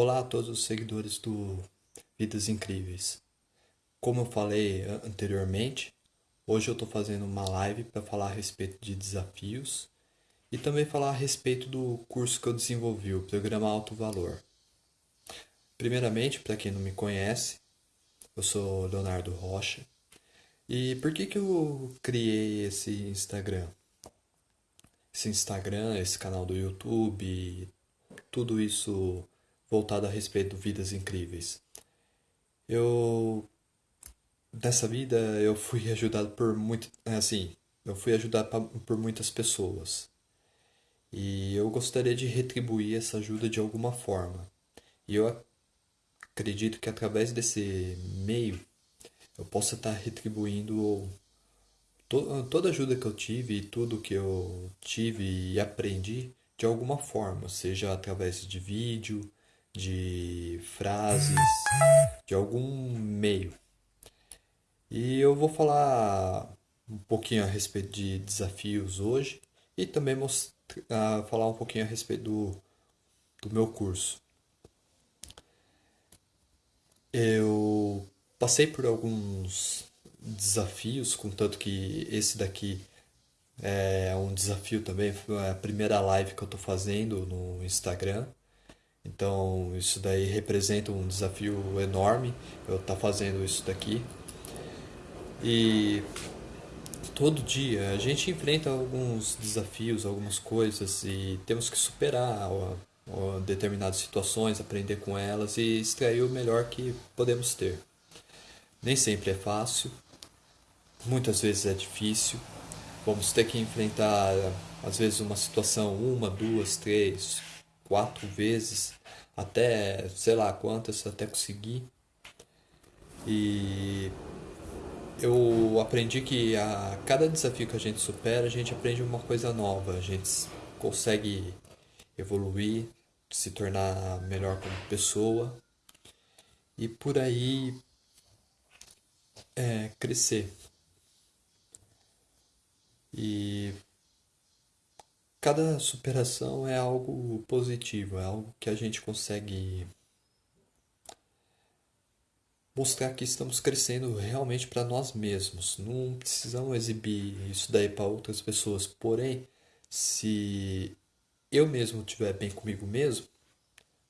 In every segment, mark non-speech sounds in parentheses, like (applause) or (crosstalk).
Olá a todos os seguidores do Vidas Incríveis. Como eu falei anteriormente, hoje eu estou fazendo uma live para falar a respeito de desafios e também falar a respeito do curso que eu desenvolvi, o Programa Alto Valor. Primeiramente, para quem não me conhece, eu sou Leonardo Rocha. E por que, que eu criei esse Instagram? Esse Instagram, esse canal do YouTube, tudo isso voltado a respeito de vidas incríveis. Eu nessa vida eu fui ajudado por muito, assim, eu fui ajudado por muitas pessoas. E eu gostaria de retribuir essa ajuda de alguma forma. E eu acredito que através desse meio eu possa estar retribuindo to toda a ajuda que eu tive e tudo que eu tive e aprendi de alguma forma, seja através de vídeo, de frases, de algum meio. E eu vou falar um pouquinho a respeito de desafios hoje e também mostrar, falar um pouquinho a respeito do, do meu curso. Eu passei por alguns desafios, contanto que esse daqui é um desafio também, foi a primeira live que eu estou fazendo no Instagram. Então, isso daí representa um desafio enorme eu estar tá fazendo isso daqui. E todo dia a gente enfrenta alguns desafios, algumas coisas e temos que superar determinadas situações, aprender com elas e extrair o melhor que podemos ter. Nem sempre é fácil, muitas vezes é difícil. Vamos ter que enfrentar, às vezes, uma situação uma, duas, três, quatro vezes, até sei lá quantas, até conseguir. E eu aprendi que a cada desafio que a gente supera, a gente aprende uma coisa nova, a gente consegue evoluir, se tornar melhor como pessoa e por aí é, crescer. E cada superação é algo positivo, é algo que a gente consegue mostrar que estamos crescendo realmente para nós mesmos. Não precisamos exibir isso daí para outras pessoas. Porém, se eu mesmo estiver bem comigo mesmo,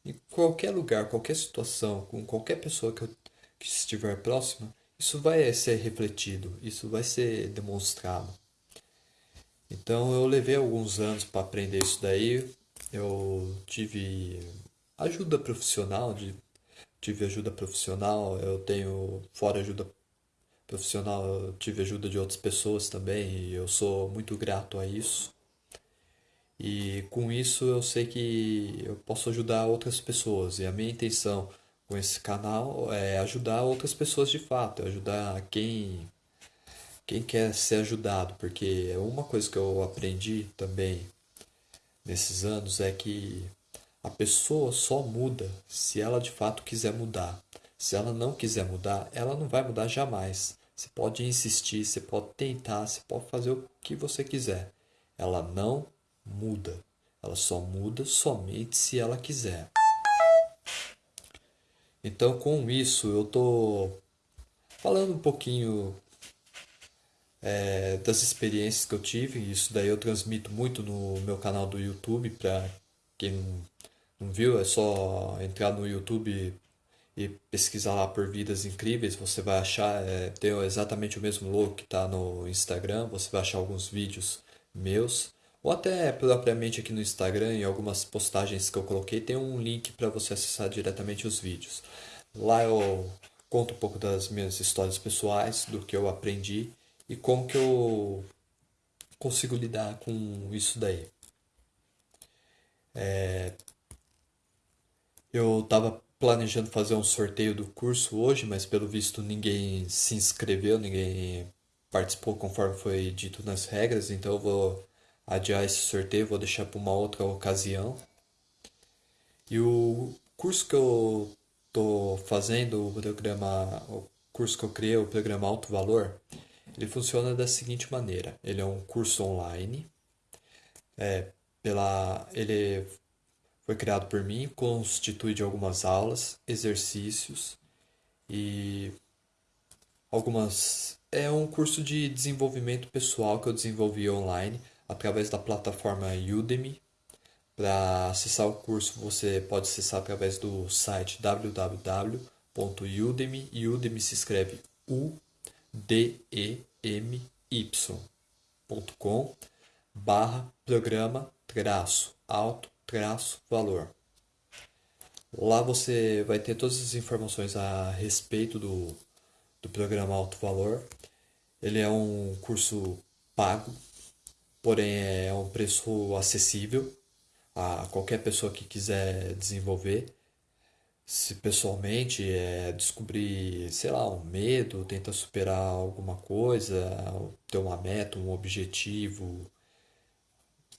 em qualquer lugar, qualquer situação, com qualquer pessoa que, eu, que estiver próxima, isso vai ser refletido, isso vai ser demonstrado. Então eu levei alguns anos para aprender isso daí. Eu tive ajuda profissional, de, tive ajuda profissional, eu tenho fora ajuda profissional, eu tive ajuda de outras pessoas também e eu sou muito grato a isso. E com isso eu sei que eu posso ajudar outras pessoas e a minha intenção com esse canal é ajudar outras pessoas de fato, ajudar quem quem quer ser ajudado, porque uma coisa que eu aprendi também nesses anos é que a pessoa só muda se ela de fato quiser mudar. Se ela não quiser mudar, ela não vai mudar jamais. Você pode insistir, você pode tentar, você pode fazer o que você quiser. Ela não muda. Ela só muda somente se ela quiser. Então, com isso, eu tô falando um pouquinho é, das experiências que eu tive. Isso daí eu transmito muito no meu canal do YouTube. Para quem não viu, é só entrar no YouTube e pesquisar lá por Vidas Incríveis. Você vai achar, é, tem exatamente o mesmo logo que está no Instagram. Você vai achar alguns vídeos meus. Ou até propriamente aqui no Instagram, em algumas postagens que eu coloquei, tem um link para você acessar diretamente os vídeos. Lá eu conto um pouco das minhas histórias pessoais, do que eu aprendi e como que eu consigo lidar com isso daí. É, eu estava planejando fazer um sorteio do curso hoje, mas pelo visto ninguém se inscreveu, ninguém participou conforme foi dito nas regras, então eu vou adiar esse sorteio, vou deixar para uma outra ocasião. E o curso que eu estou fazendo, o programa, o curso que eu criei, o programa Alto Valor, ele funciona da seguinte maneira: ele é um curso online, é, pela, ele Foi criado por mim, constitui de algumas aulas, exercícios e algumas. É um curso de desenvolvimento pessoal que eu desenvolvi online através da plataforma Udemy. Para acessar o curso, você pode acessar através do site www.udemy. Udemy se escreve U D E M y.com barra programa traço alto traço valor. Lá você vai ter todas as informações a respeito do, do programa Alto Valor. Ele é um curso pago, porém é um preço acessível a qualquer pessoa que quiser desenvolver. Se pessoalmente é descobrir, sei lá, um medo, tentar superar alguma coisa, ter uma meta, um objetivo,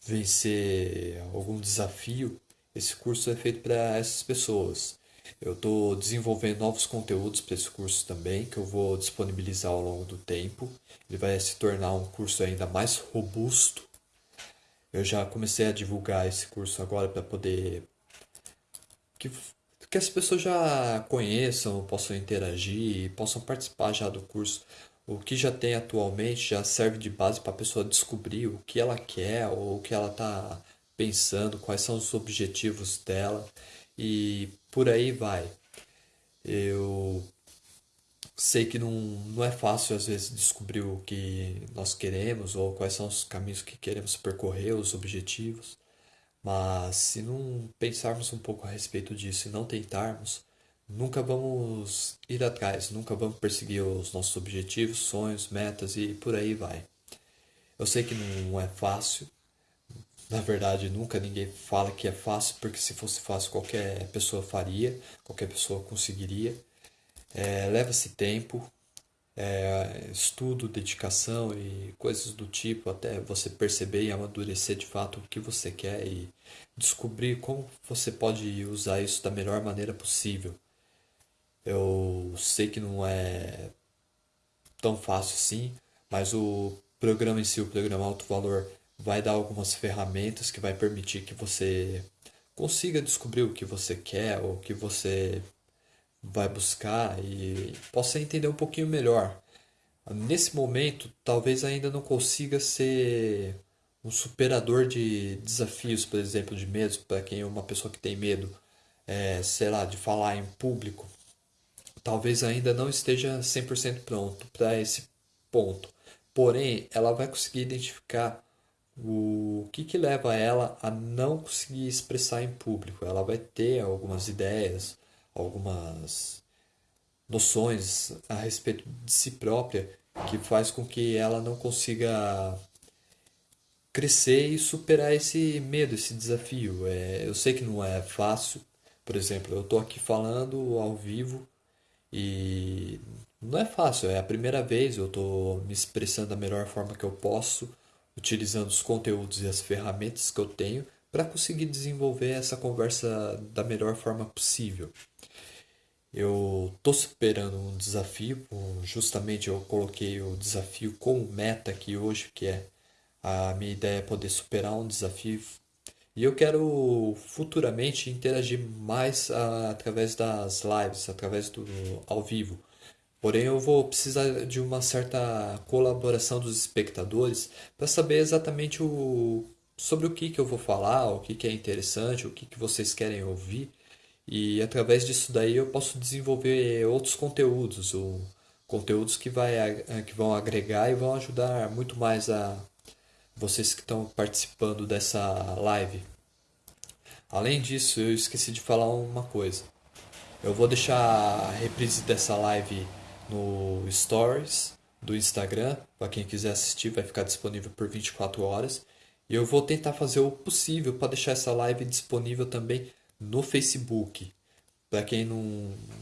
vencer algum desafio, esse curso é feito para essas pessoas. Eu estou desenvolvendo novos conteúdos para esse curso também, que eu vou disponibilizar ao longo do tempo. Ele vai se tornar um curso ainda mais robusto. Eu já comecei a divulgar esse curso agora para poder que, que as pessoas já conheçam, possam interagir, possam participar já do curso. O que já tem atualmente já serve de base para a pessoa descobrir o que ela quer ou o que ela está pensando, quais são os objetivos dela. E por aí vai. Eu sei que não, não é fácil às vezes descobrir o que nós queremos ou quais são os caminhos que queremos percorrer, os objetivos, mas se não pensarmos um pouco a respeito disso e não tentarmos, nunca vamos ir atrás, nunca vamos perseguir os nossos objetivos, sonhos, metas e por aí vai. Eu sei que não é fácil, (laughs) na verdade nunca ninguém fala que é fácil, porque se fosse fácil qualquer pessoa faria, qualquer pessoa conseguiria. É, Leva-se tempo, é, estudo, dedicação e coisas do tipo, até você perceber e amadurecer de fato o que você quer e descobrir como você pode usar isso da melhor maneira possível. Eu sei que não é tão fácil assim, mas o programa em si, o programa Alto Valor, vai dar algumas ferramentas que vai permitir que você consiga descobrir o que você quer, ou o que você vai buscar e possa entender um pouquinho melhor. Nesse momento, talvez ainda não consiga ser um superador de desafios, por exemplo, de medos, para quem é uma pessoa que tem medo, é, sei lá, de falar em público, talvez ainda não esteja 100% pronto para esse ponto. Porém, ela vai conseguir identificar o que, que leva ela a não conseguir expressar em público. Ela vai ter algumas ideias, algumas noções a respeito de si própria que faz com que ela não consiga crescer e superar esse medo, esse desafio. É, eu sei que não é fácil. Por exemplo, eu estou aqui falando ao vivo e não é fácil, é a primeira vez, eu estou me expressando da melhor forma que eu posso, utilizando os conteúdos e as ferramentas que eu tenho para conseguir desenvolver essa conversa da melhor forma possível. Eu estou superando um desafio, justamente eu coloquei o desafio como meta aqui hoje, que é a minha ideia é poder superar um desafio e eu quero futuramente interagir mais uh, através das lives, através do ao vivo. Porém, eu vou precisar de uma certa colaboração dos espectadores para saber exatamente o, sobre o que, que eu vou falar, o que, que é interessante, o que, que vocês querem ouvir. E através disso daí eu posso desenvolver outros conteúdos, ou conteúdos que, vai, que vão agregar e vão ajudar muito mais a vocês que estão participando dessa live. Além disso, eu esqueci de falar uma coisa. Eu vou deixar a reprise dessa live no Stories do Instagram, para quem quiser assistir, vai ficar disponível por 24 horas. E eu vou tentar fazer o possível para deixar essa live disponível também no Facebook. Para quem não,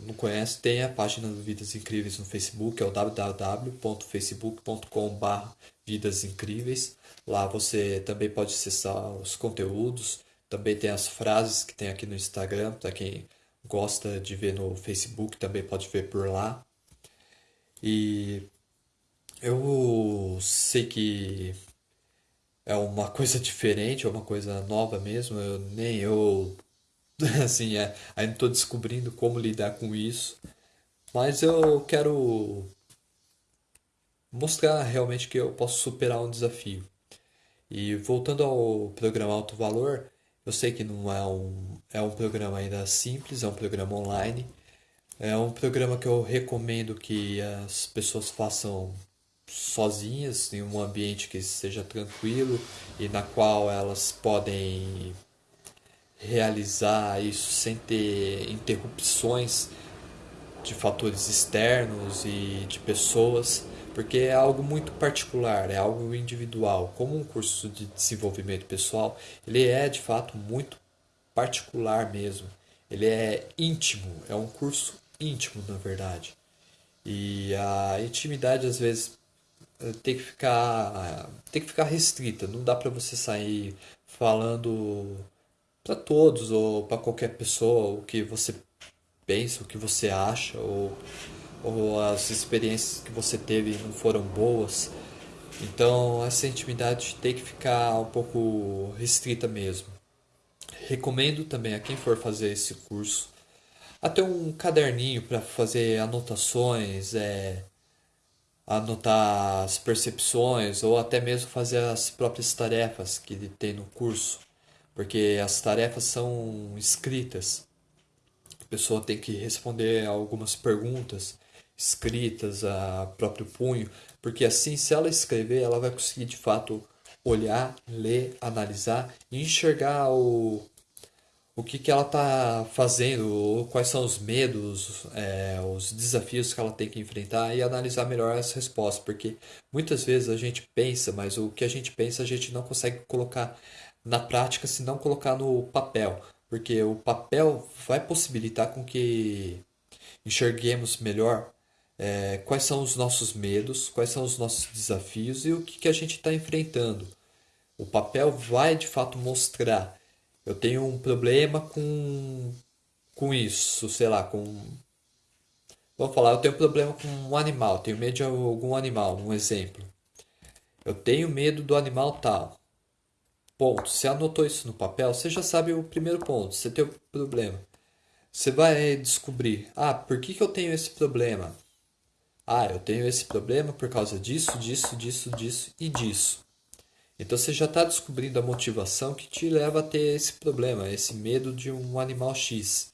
não conhece, tem a página do Vidas Incríveis no Facebook, é o www.facebook.com.br Vidas Incríveis. Lá você também pode acessar os conteúdos, também tem as frases que tem aqui no Instagram, para quem gosta de ver no Facebook, também pode ver por lá. E eu sei que é uma coisa (laughs) diferente, é uma coisa nova mesmo. Eu, nem eu (laughs) assim, é, ainda estou descobrindo como lidar com isso. Mas eu quero mostrar realmente que eu posso superar um desafio. E voltando ao programa Alto Valor, eu sei que não é um, é um programa ainda simples, é um programa online. É um programa que eu recomendo que as pessoas façam sozinhas, em um ambiente que seja tranquilo e na qual elas podem realizar isso sem ter interrupções de fatores externos e de pessoas, porque é algo muito particular, é algo individual. Como um curso de desenvolvimento pessoal, ele é de fato muito particular mesmo. Ele é íntimo, é um curso íntimo, na verdade. E a intimidade às vezes tem que ficar tem que ficar restrita, não dá para você sair falando para todos ou para qualquer pessoa o que você pensa, o que você acha ou ou as experiências que você teve não foram boas. Então essa intimidade tem que ficar um pouco restrita mesmo. Recomendo também a quem for fazer esse curso até um caderninho para fazer anotações, é, anotar as percepções ou até mesmo fazer as próprias tarefas que tem no curso, porque as tarefas são escritas. A pessoa tem que responder algumas perguntas escritas a próprio punho, porque assim, se ela escrever, ela vai conseguir de fato olhar, ler, analisar e enxergar o, o que, que ela está fazendo, quais são os medos, é, os desafios que ela tem que enfrentar e analisar melhor as respostas, porque muitas vezes a gente pensa, mas o que a gente pensa a gente não consegue colocar na prática se não colocar no papel, porque o papel vai possibilitar com que enxerguemos melhor é, quais são os nossos medos, quais são os nossos desafios e o que, que a gente está enfrentando. O papel vai de fato mostrar. Eu tenho um problema com, com isso, sei lá, com. Vamos falar, eu tenho um problema com um animal, tenho medo de algum animal, um exemplo. Eu tenho medo do animal tal. Ponto. Você anotou isso no papel, você já sabe o primeiro ponto. Você tem o problema. Você vai descobrir, ah, por que, que eu tenho esse problema? Ah, eu tenho esse problema por causa disso, disso, disso, disso e disso. Então você já está descobrindo a motivação que te leva a ter esse problema, esse medo de um animal X.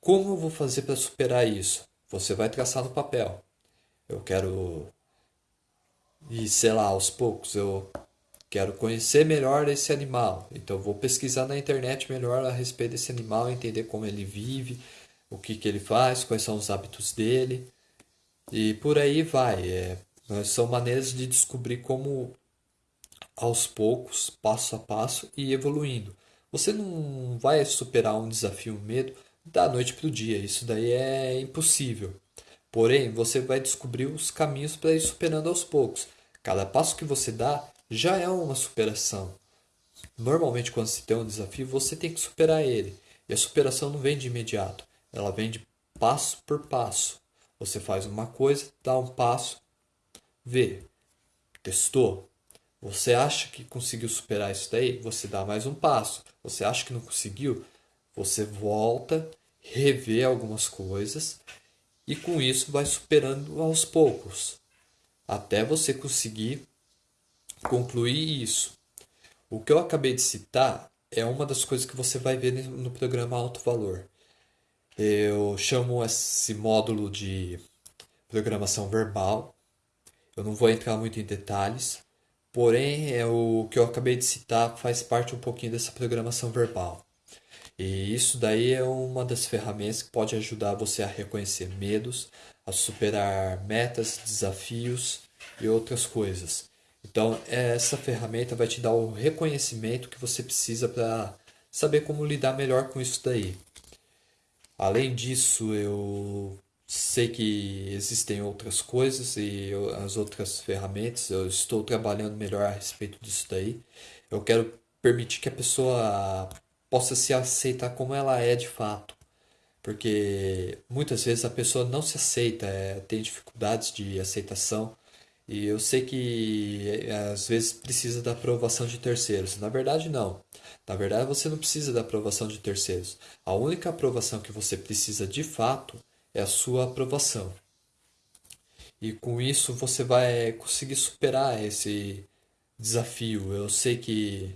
Como eu vou fazer para superar isso? Você vai traçar no papel. Eu quero. E sei lá, aos poucos eu quero conhecer melhor esse animal. Então vou pesquisar na internet melhor a respeito desse animal, entender como ele vive, o que, que ele faz, quais são os hábitos dele. E por aí vai. É, são maneiras de descobrir como, aos poucos, passo a passo e evoluindo. Você não vai superar um desafio, um medo, da noite para o dia. Isso daí é impossível. Porém, você vai descobrir os caminhos para ir superando aos poucos. Cada passo que você dá já é uma superação. Normalmente, quando se tem um desafio, você tem que superar ele. E a superação não vem de imediato, ela vem de passo por passo. Você faz uma coisa, dá um passo, vê, testou. Você acha que conseguiu superar isso daí? Você dá mais um passo. Você acha que não conseguiu? Você volta, revê algumas coisas e com isso vai superando aos poucos, até você conseguir concluir isso. O que eu acabei de citar é uma das coisas que você vai ver no programa Alto Valor. Eu chamo esse módulo de programação verbal. Eu não vou entrar muito em detalhes, porém é o que eu acabei de citar faz parte um pouquinho dessa programação verbal. E isso daí é uma das ferramentas que pode ajudar você a reconhecer medos, a superar metas, desafios e outras coisas. Então, essa ferramenta vai te dar o reconhecimento que você precisa para saber como lidar melhor com isso daí. Além disso, eu sei que existem outras coisas e eu, as outras ferramentas, eu estou trabalhando melhor a respeito disso daí. Eu quero permitir que a pessoa possa se aceitar como ela é de fato. Porque muitas vezes a pessoa não se aceita, é, tem dificuldades de aceitação E eu sei que às vezes precisa da aprovação de terceiros. Na verdade, não. Na verdade, você não precisa da aprovação de terceiros. A única aprovação que você precisa de fato é a sua aprovação. E com isso você vai conseguir superar esse desafio. Eu sei que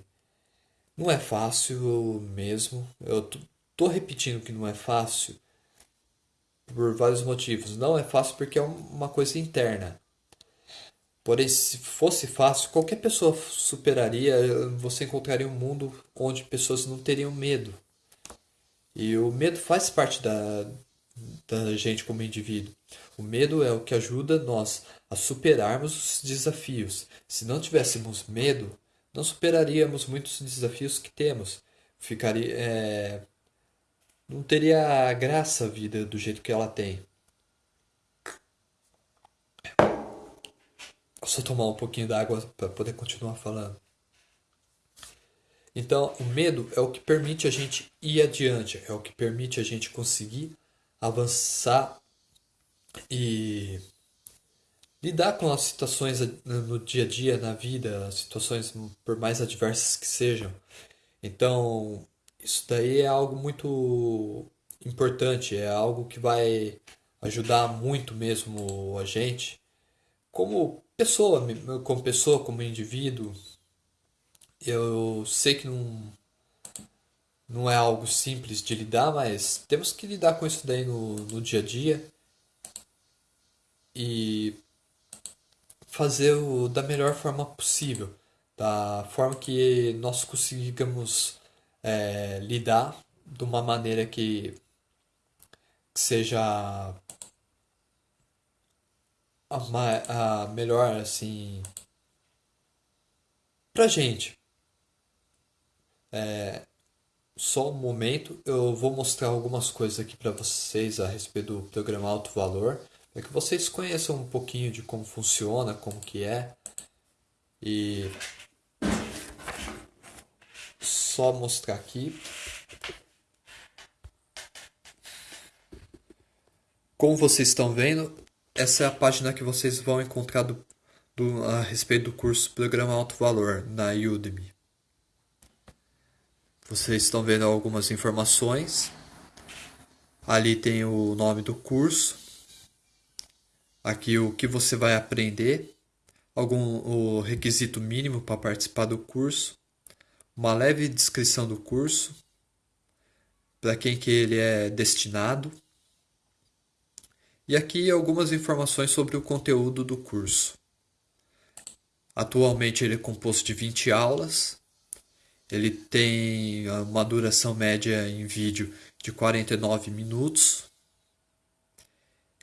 não é fácil mesmo. Eu tô repetindo que não é fácil por vários motivos. Não é fácil porque é uma coisa interna. Porém, se fosse fácil, qualquer pessoa superaria. Você encontraria um mundo onde pessoas não teriam medo. E o medo faz parte da, da gente como indivíduo. O medo é o que ajuda nós a superarmos os desafios. Se não tivéssemos medo, não superaríamos muitos desafios que temos. Ficaria, é... não teria graça a vida do jeito que ela tem. Só tomar um pouquinho d'água para poder continuar falando. Então, o medo é o que permite a gente ir adiante, é o que permite a gente conseguir avançar e lidar com as situações no dia a dia, na vida, situações por mais adversas que sejam. Então, isso daí é algo muito importante, é algo que vai ajudar muito mesmo a gente como pessoa, como pessoa, como indivíduo, eu sei que não, não é algo simples de lidar, mas temos que lidar com isso daí no, no dia a dia e fazer o da melhor forma possível, da forma que nós consigamos é, lidar de uma maneira que, que seja a, a melhor assim pra gente. É, só um momento, eu vou mostrar algumas coisas aqui para vocês a respeito do programa Alto Valor, para que vocês conheçam um pouquinho de como funciona, como que é. E só mostrar aqui. Como vocês estão vendo, essa é a página que vocês vão encontrar do, do, a respeito do curso Programa Alto Valor na Udemy. Vocês estão vendo algumas informações. Ali tem o nome do curso. Aqui o que você vai aprender. Algum o requisito mínimo para participar do curso. Uma leve descrição do curso. Para quem que ele é destinado e aqui algumas informações sobre o conteúdo do curso. Atualmente ele é composto de 20 aulas. Ele tem uma duração média em vídeo de 49 minutos.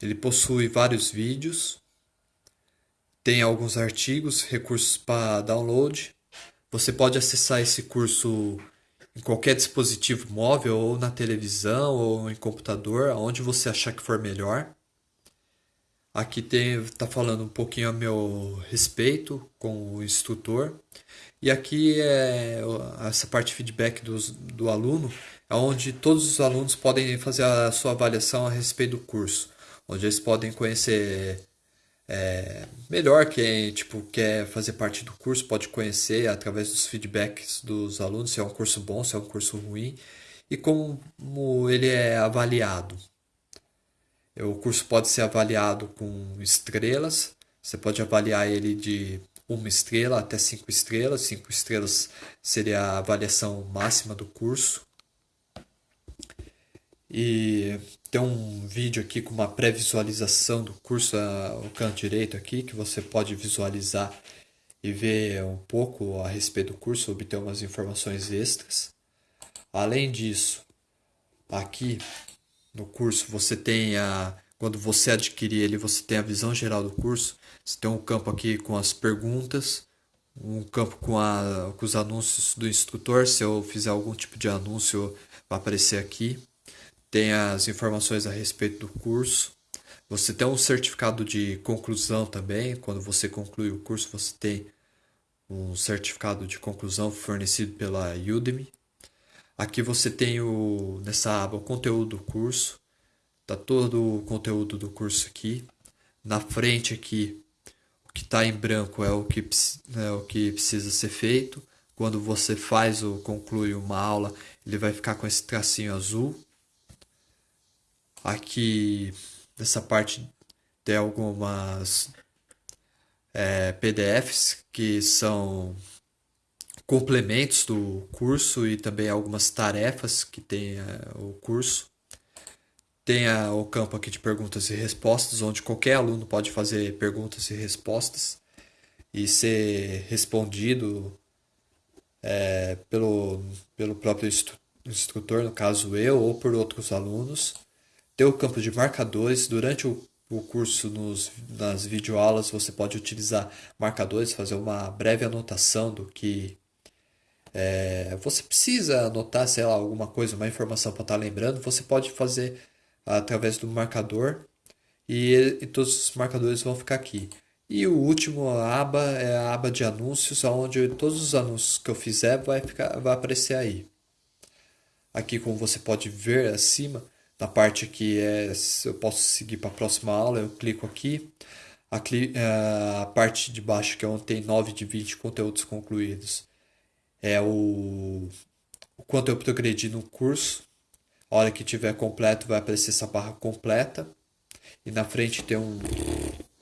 Ele possui vários vídeos. Tem alguns artigos, recursos para download. Você pode acessar esse curso em qualquer dispositivo móvel, ou na televisão, ou em computador, onde você achar que for melhor. Aqui tem tá falando um pouquinho a meu respeito com o instrutor. E aqui é essa parte de feedback dos, do aluno, é onde todos os alunos podem fazer a sua avaliação a respeito do curso, onde eles podem conhecer é, melhor quem tipo quer fazer parte do curso pode conhecer através dos feedbacks dos alunos se é um curso bom, se é um curso ruim e como ele é avaliado. O curso pode ser avaliado com estrelas. Você pode avaliar ele de uma estrela até cinco estrelas. Cinco estrelas seria a avaliação máxima do curso. E tem um vídeo aqui com uma pré-visualização do curso ao canto direito aqui, que você pode visualizar e ver um pouco a respeito do curso, obter umas informações extras. Além disso, aqui no curso você tem a quando você adquirir ele, você tem a visão geral do curso. Você tem um campo aqui com as perguntas, um campo com, a, com os anúncios do instrutor. Se eu fizer algum tipo de anúncio, vai aparecer aqui. Tem as informações a respeito do curso. Você tem um certificado de conclusão também. Quando você conclui o curso, você tem um certificado de conclusão fornecido pela Udemy. Aqui você tem o, nessa aba o conteúdo do curso, tá todo o conteúdo do curso aqui. Na frente aqui, que está em branco é o que, é o que precisa ser feito. Quando você faz ou conclui uma aula, ele vai ficar com esse tracinho azul. Aqui, nessa parte, tem algumas é, PDFs que são complementos do curso e também algumas tarefas que tem é, o curso. Tem o campo aqui de perguntas e respostas, onde qualquer aluno pode fazer perguntas e respostas e ser respondido é, pelo, pelo próprio instrutor, no caso eu, ou por outros alunos. Tem o campo de marcadores. Durante o, o curso, nos, nas videoaulas, você pode utilizar marcadores, fazer uma breve anotação do que é, você precisa anotar, sei lá, alguma coisa, uma informação para estar tá lembrando. Você pode fazer através do marcador e, e todos os marcadores vão ficar aqui. E o último aba é a aba de anúncios, onde todos os anúncios que eu fizer vai, ficar, vai aparecer aí. Aqui, como você pode ver acima, na parte que é, eu posso seguir para a próxima aula, eu clico aqui. A, a parte de baixo, que é onde tem 9 de 20 conteúdos concluídos, é o, o quanto eu progredi no curso. A hora que tiver completo, vai aparecer essa barra completa. E na frente tem um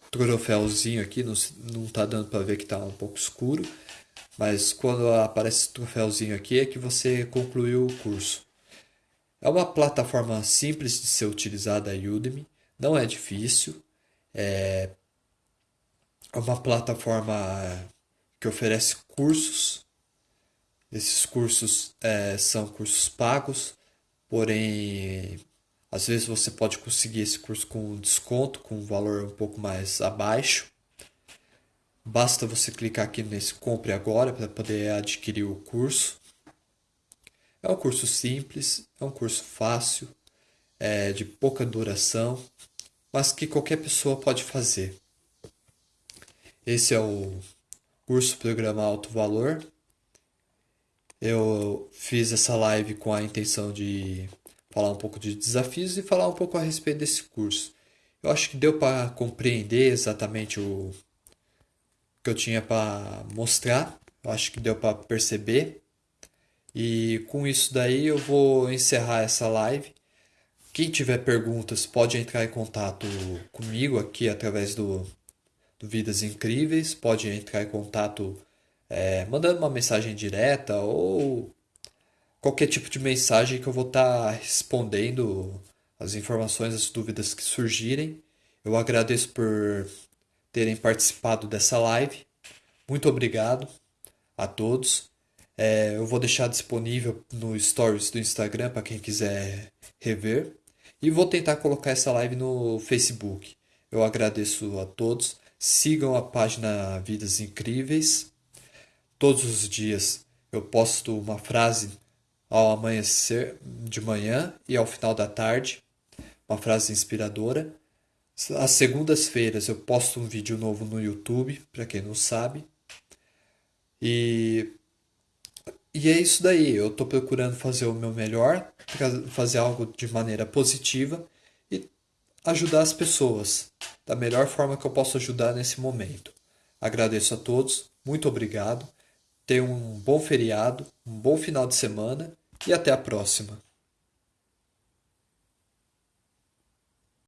troféuzinho aqui, não, não tá dando para ver que está um pouco escuro. Mas quando aparece esse troféuzinho aqui é que você concluiu o curso. É uma plataforma simples de ser utilizada a Udemy, não é difícil. É uma plataforma que oferece cursos. Esses cursos é, são cursos pagos, porém às vezes você pode conseguir esse curso com desconto, com um valor um pouco mais abaixo. Basta você clicar aqui nesse compre agora para poder adquirir o curso. É um curso simples, é um curso fácil, é de pouca duração, mas que qualquer pessoa pode fazer. Esse é o curso Programa Alto Valor. Eu fiz essa live com a intenção de falar um pouco de desafios e falar um pouco a respeito desse curso. Eu acho que deu para compreender exatamente o que eu tinha para mostrar. Eu acho que deu para perceber. E com isso daí eu vou encerrar essa live. Quem tiver perguntas pode entrar em contato comigo aqui através do, do Vidas Incríveis, pode entrar em contato é, mandando uma mensagem direta ou qualquer tipo de mensagem que eu vou estar tá respondendo as informações, as dúvidas que surgirem. Eu agradeço por terem participado dessa live. Muito obrigado a todos. É, eu vou deixar disponível no Stories do Instagram para quem quiser rever. E vou tentar colocar essa live no Facebook. Eu agradeço a todos. Sigam a página Vidas Incríveis. Todos os dias eu posto uma frase ao amanhecer de manhã e ao final da tarde. Uma frase inspiradora. Às segundas-feiras eu posto um vídeo novo no YouTube, para quem não sabe. E e é isso daí, eu estou procurando fazer o meu melhor, fazer algo de maneira positiva e ajudar as pessoas da melhor forma que eu posso ajudar nesse momento. Agradeço a todos, muito obrigado, tenham um bom feriado, um bom final de semana e até a próxima.